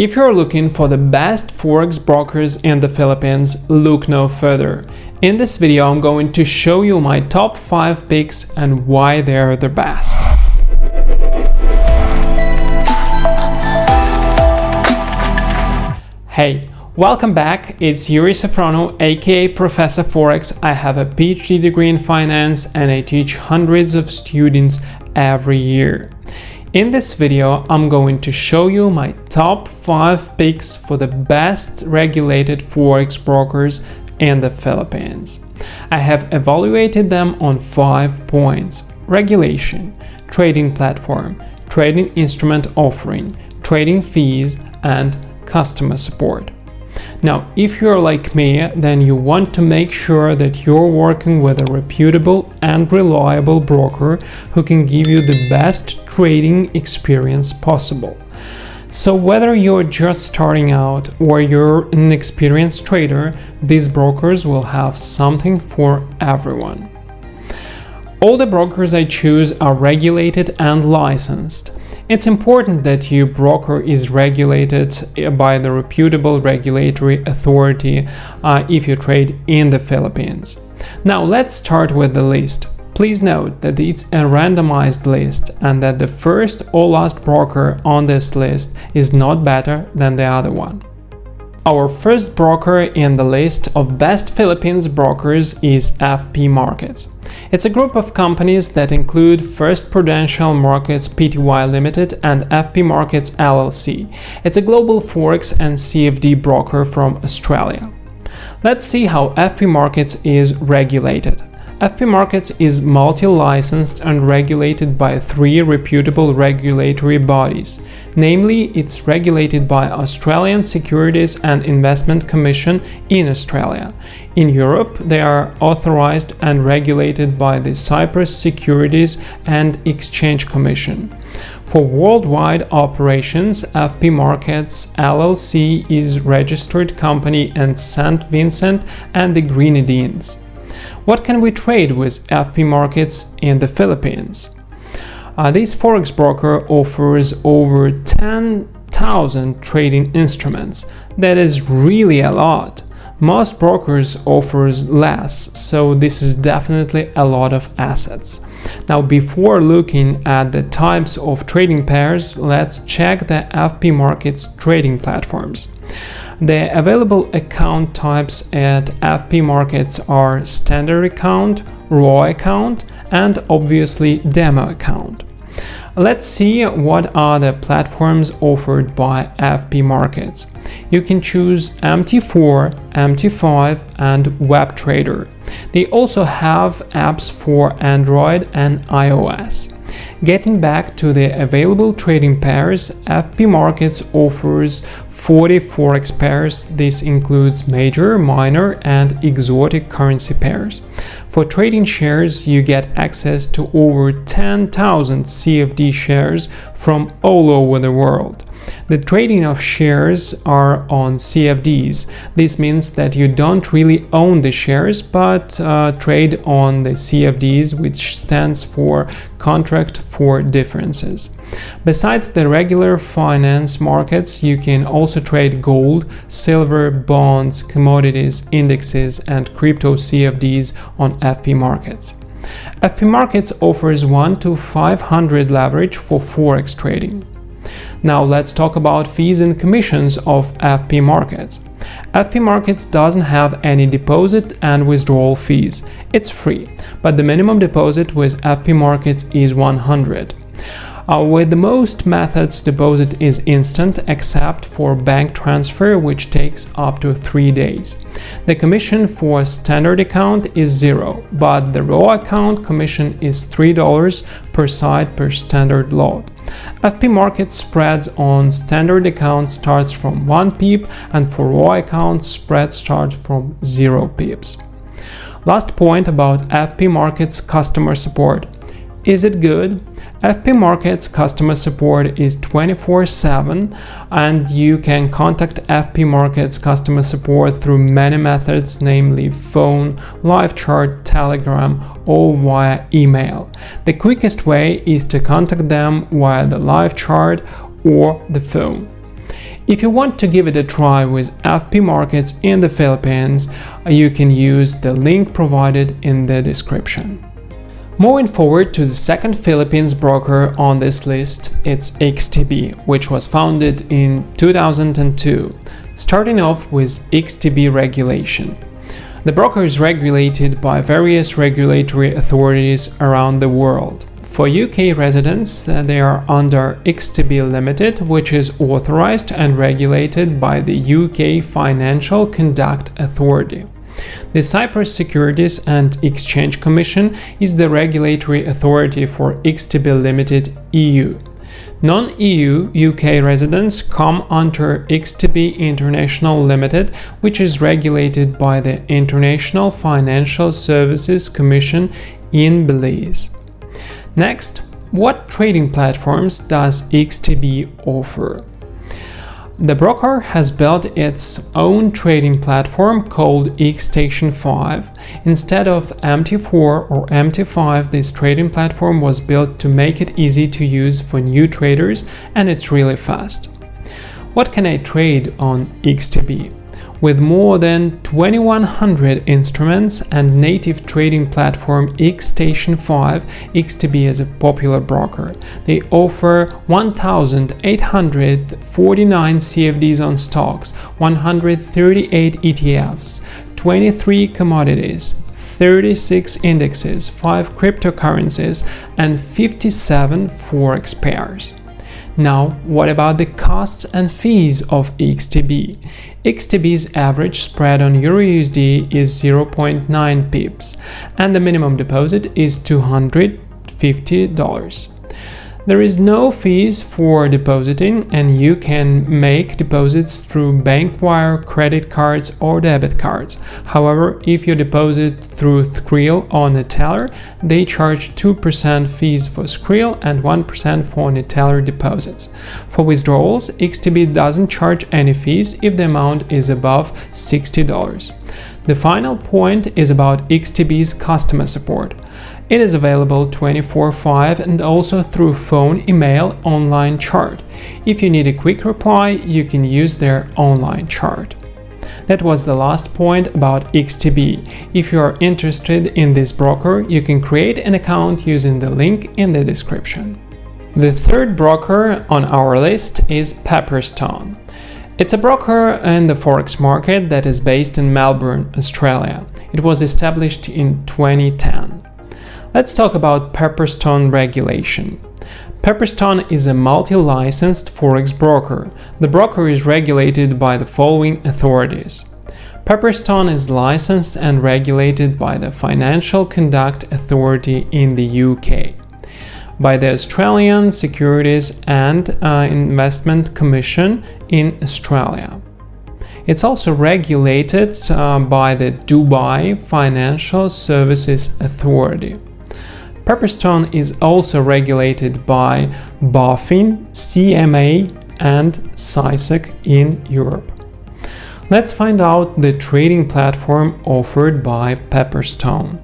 If you're looking for the best forex brokers in the Philippines, look no further. In this video I'm going to show you my top 5 picks and why they're the best. Hey, welcome back, it's Yuri Safrono aka Professor Forex. I have a PhD degree in finance and I teach hundreds of students every year. In this video, I'm going to show you my top 5 picks for the best regulated forex brokers in the Philippines. I have evaluated them on 5 points. Regulation, trading platform, trading instrument offering, trading fees, and customer support. Now, if you're like me, then you want to make sure that you're working with a reputable and reliable broker who can give you the best trading experience possible. So whether you're just starting out or you're an experienced trader, these brokers will have something for everyone. All the brokers I choose are regulated and licensed. It's important that your broker is regulated by the reputable regulatory authority uh, if you trade in the Philippines. Now let's start with the list. Please note that it's a randomized list and that the first or last broker on this list is not better than the other one. Our first broker in the list of best Philippines brokers is FP Markets. It's a group of companies that include First Prudential Markets Pty Limited and FP Markets LLC. It's a global forex and CFD broker from Australia. Let's see how FP Markets is regulated. FP Markets is multi-licensed and regulated by three reputable regulatory bodies. Namely, it's regulated by Australian Securities and Investment Commission in Australia. In Europe, they are authorized and regulated by the Cyprus Securities and Exchange Commission. For worldwide operations, FP Markets LLC is registered company in St. Vincent and the Grenadines. What can we trade with FP markets in the Philippines? Uh, this forex broker offers over 10,000 trading instruments. That is really a lot. Most brokers offers less, so this is definitely a lot of assets. Now before looking at the types of trading pairs, let's check the FP Markets trading platforms. The available account types at FP Markets are standard account, raw account, and obviously demo account. Let's see what are the platforms offered by FP Markets. You can choose MT4, MT5 and WebTrader. They also have apps for Android and iOS. Getting back to the available trading pairs, FP Markets offers 40 forex pairs. This includes major, minor and exotic currency pairs. For trading shares, you get access to over 10,000 CFD shares from all over the world. The trading of shares are on CFDs. This means that you don't really own the shares, but uh, trade on the CFDs, which stands for Contract for Differences. Besides the regular finance markets, you can also trade gold, silver, bonds, commodities, indexes, and crypto CFDs on FP markets. FP Markets offers 1 to 500 leverage for forex trading. Now let's talk about fees and commissions of FP Markets. FP Markets doesn't have any deposit and withdrawal fees. It's free, but the minimum deposit with FP Markets is 100. Uh, with most methods, deposit is instant except for bank transfer, which takes up to 3 days. The commission for standard account is zero, but the raw account commission is $3 per side per standard lot. FP market spreads on standard accounts starts from 1 pip and for raw accounts spread starts from 0 pips. Last point about FP Markets customer support. Is it good? FP Markets customer support is 24-7 and you can contact FP Markets customer support through many methods namely phone, live chat, telegram or via email. The quickest way is to contact them via the live chat or the phone. If you want to give it a try with FP Markets in the Philippines, you can use the link provided in the description. Moving forward to the second Philippines broker on this list, it's XTB, which was founded in 2002. Starting off with XTB regulation. The broker is regulated by various regulatory authorities around the world. For UK residents, uh, they are under XTB Limited, which is authorized and regulated by the UK Financial Conduct Authority. The Cyprus Securities and Exchange Commission is the regulatory authority for XTB Limited EU. Non-EU UK residents come under XTB International Limited, which is regulated by the International Financial Services Commission in Belize. Next, what trading platforms does XTB offer? The broker has built its own trading platform called XStation 5. Instead of MT4 or MT5, this trading platform was built to make it easy to use for new traders and it's really fast. What can I trade on XTB? With more than 2100 instruments and native trading platform XStation 5, XTB is a popular broker. They offer 1849 CFDs on stocks, 138 ETFs, 23 commodities, 36 indexes, 5 cryptocurrencies, and 57 forex pairs. Now, what about the costs and fees of XTB? XTB's average spread on EURUSD is 0.9 pips and the minimum deposit is $250. There is no fees for depositing and you can make deposits through bank wire, credit cards or debit cards. However, if you deposit through Skrill or Neteller, they charge 2% fees for Skrill and 1% for Neteller deposits. For withdrawals, XTB doesn't charge any fees if the amount is above $60. The final point is about XTB's customer support. It is available 24-5 and also through phone, email, online chart. If you need a quick reply, you can use their online chart. That was the last point about XTB. If you are interested in this broker, you can create an account using the link in the description. The third broker on our list is Pepperstone. It's a broker in the forex market that is based in Melbourne, Australia. It was established in 2010. Let's talk about Pepperstone regulation. Pepperstone is a multi-licensed forex broker. The broker is regulated by the following authorities. Pepperstone is licensed and regulated by the Financial Conduct Authority in the UK, by the Australian Securities and uh, Investment Commission in Australia. It's also regulated uh, by the Dubai Financial Services Authority. Pepperstone is also regulated by BaFin, CMA and CySEC in Europe. Let's find out the trading platform offered by Pepperstone.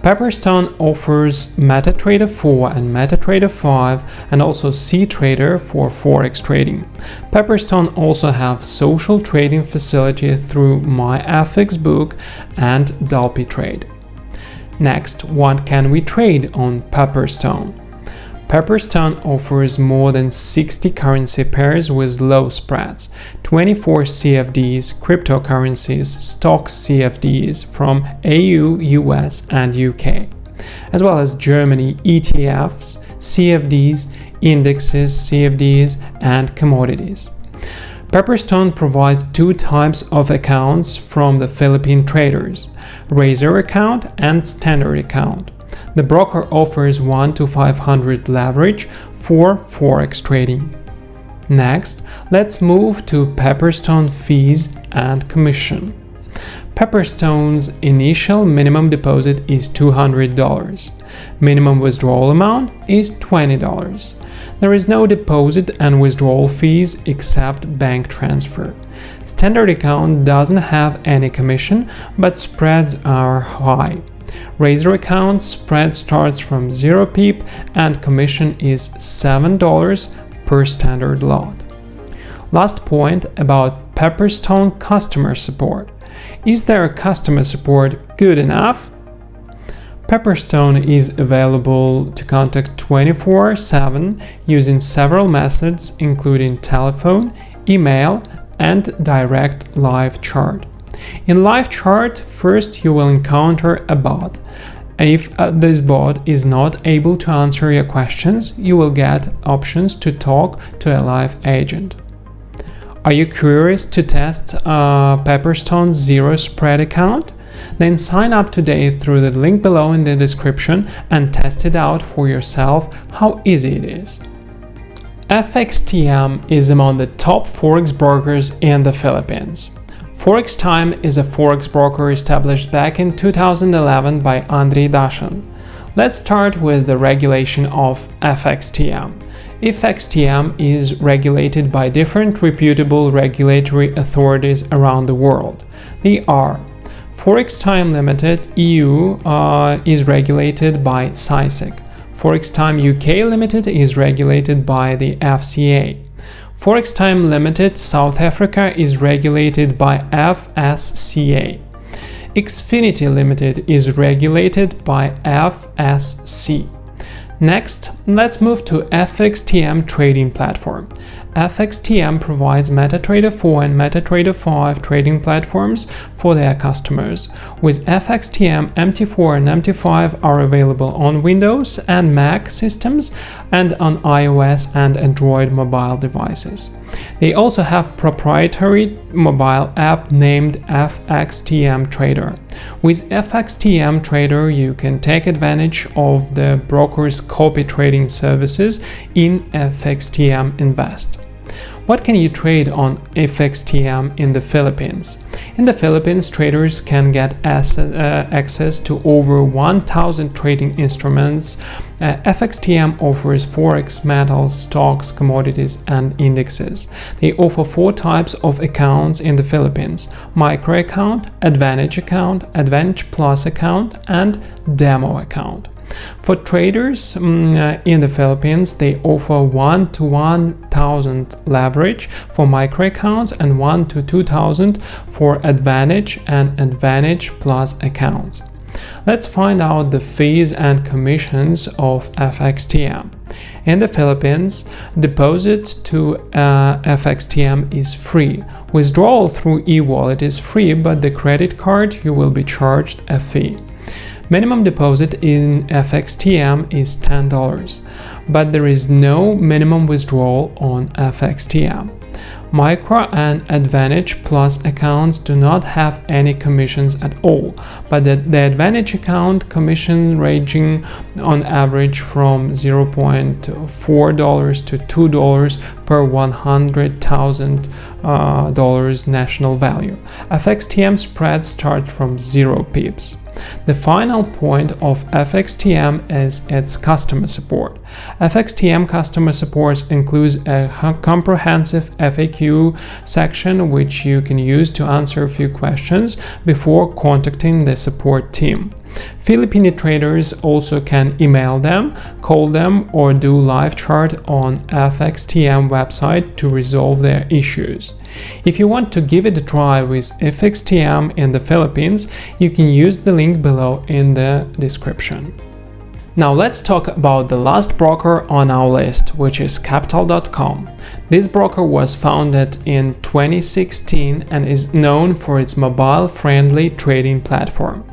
Pepperstone offers MetaTrader 4 and MetaTrader 5 and also CTrader for Forex trading. Pepperstone also have social trading facility through MyFXBook and DupliTrade. Next, what can we trade on Pepperstone? Pepperstone offers more than 60 currency pairs with low spreads, 24 CFDs, cryptocurrencies, stocks CFDs from AU, US and UK, as well as Germany ETFs, CFDs, indexes, CFDs and commodities. Pepperstone provides two types of accounts from the Philippine traders, Razor account and Standard account. The broker offers 1 to 500 leverage for Forex trading. Next, let's move to Pepperstone fees and commission. Pepperstone's initial minimum deposit is $200. Minimum withdrawal amount is $20. There is no deposit and withdrawal fees except bank transfer. Standard account doesn't have any commission, but spreads are high. Razor account spread starts from 0 pip and commission is $7 per standard lot. Last point about Pepperstone customer support. Is their customer support good enough? Pepperstone is available to contact 24 7 using several methods, including telephone, email, and direct live chat. In live chat, first you will encounter a bot. If uh, this bot is not able to answer your questions, you will get options to talk to a live agent. Are you curious to test uh, Pepperstone's Zero Spread account? Then sign up today through the link below in the description and test it out for yourself how easy it is. FXTM is among the top forex brokers in the Philippines. Forex Time is a forex broker established back in 2011 by Andrei Dashin. Let's start with the regulation of FXTM. FXTM is regulated by different reputable regulatory authorities around the world. They are Forex Time Limited EU uh, is regulated by CySEC. Forex Time UK Limited is regulated by the FCA. Forex Time Limited South Africa is regulated by FSCA. Exinity Limited is regulated by FSC. Next, let's move to FXTM trading platform. FXTM provides MetaTrader 4 and MetaTrader 5 trading platforms for their customers. With FXTM, MT4 and MT5 are available on Windows and Mac systems and on iOS and Android mobile devices. They also have proprietary mobile app named FXTM Trader. With FXTM Trader, you can take advantage of the broker's copy trading services in FXTM Invest. What can you trade on FXTM in the Philippines? In the Philippines, traders can get uh, access to over 1,000 trading instruments. Uh, FXTM offers forex, metals, stocks, commodities, and indexes. They offer four types of accounts in the Philippines micro account, advantage account, advantage plus account, and demo account. For traders um, in the Philippines, they offer 1 to 1000 leverage for micro accounts and 1 to 2000 for Advantage and Advantage Plus accounts. Let's find out the fees and commissions of FXTM. In the Philippines, deposit to uh, FXTM is free. Withdrawal through e-wallet is free, but the credit card you will be charged a fee. Minimum deposit in FXTM is $10, but there is no minimum withdrawal on FXTM. Micro and Advantage Plus accounts do not have any commissions at all, but the, the Advantage account commission ranging on average from $0.4 to $2 per $100,000 uh, notional value. FXTM spreads start from 0 pips. The final point of FXTM is its customer support. FXTM customer support includes a comprehensive FAQ section which you can use to answer a few questions before contacting the support team. Filipino traders also can email them, call them, or do live chat on FXTM website to resolve their issues. If you want to give it a try with FXTM in the Philippines, you can use the link below in the description. Now let's talk about the last broker on our list, which is Capital.com. This broker was founded in 2016 and is known for its mobile-friendly trading platform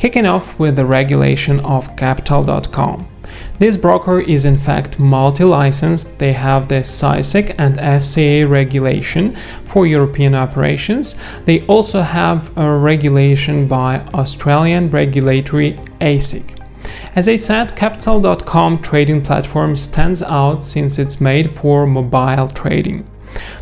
kicking off with the regulation of Capital.com. This broker is in fact multi-licensed, they have the CySEC and FCA regulation for European operations. They also have a regulation by Australian regulatory ASIC. As I said, Capital.com trading platform stands out since it's made for mobile trading.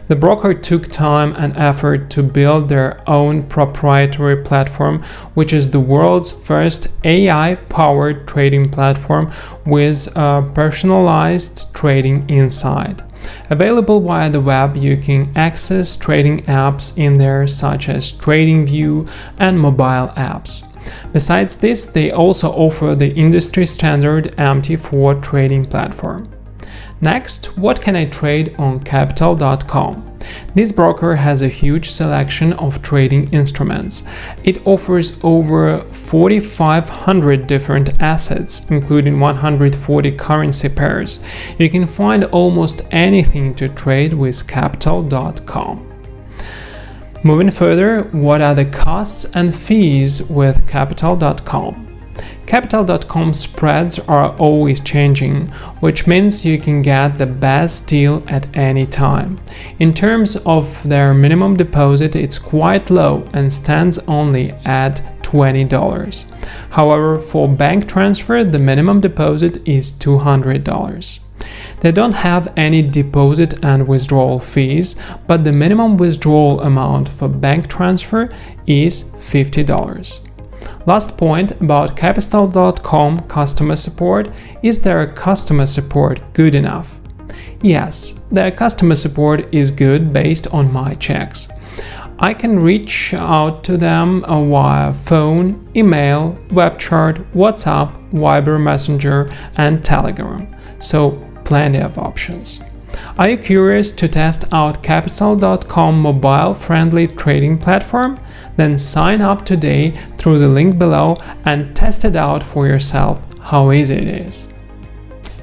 The broker took time and effort to build their own proprietary platform, which is the world's first AI-powered trading platform with a personalized trading inside. Available via the web, you can access trading apps in there such as TradingView and mobile apps. Besides this, they also offer the industry standard MT4 trading platform. Next, what can I trade on Capital.com? This broker has a huge selection of trading instruments. It offers over 4,500 different assets, including 140 currency pairs. You can find almost anything to trade with Capital.com. Moving further, what are the costs and fees with Capital.com? Capital.com spreads are always changing, which means you can get the best deal at any time. In terms of their minimum deposit, it's quite low and stands only at $20. However, for bank transfer, the minimum deposit is $200. They don't have any deposit and withdrawal fees, but the minimum withdrawal amount for bank transfer is $50. Last point about Capital.com customer support is their customer support good enough? Yes, their customer support is good based on my checks. I can reach out to them uh, via phone, email, web chat, WhatsApp, Viber Messenger, and Telegram. So, plenty of options. Are you curious to test out Capital.com mobile-friendly trading platform? Then sign up today through the link below and test it out for yourself how easy it is.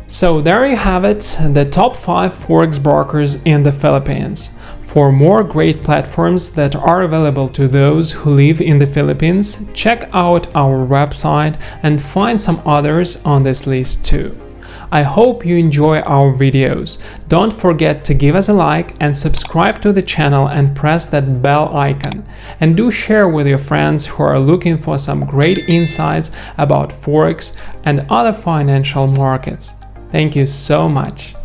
So there you have it, the top 5 forex brokers in the Philippines. For more great platforms that are available to those who live in the Philippines, check out our website and find some others on this list too. I hope you enjoy our videos. Don't forget to give us a like and subscribe to the channel and press that bell icon. And do share with your friends who are looking for some great insights about Forex and other financial markets. Thank you so much.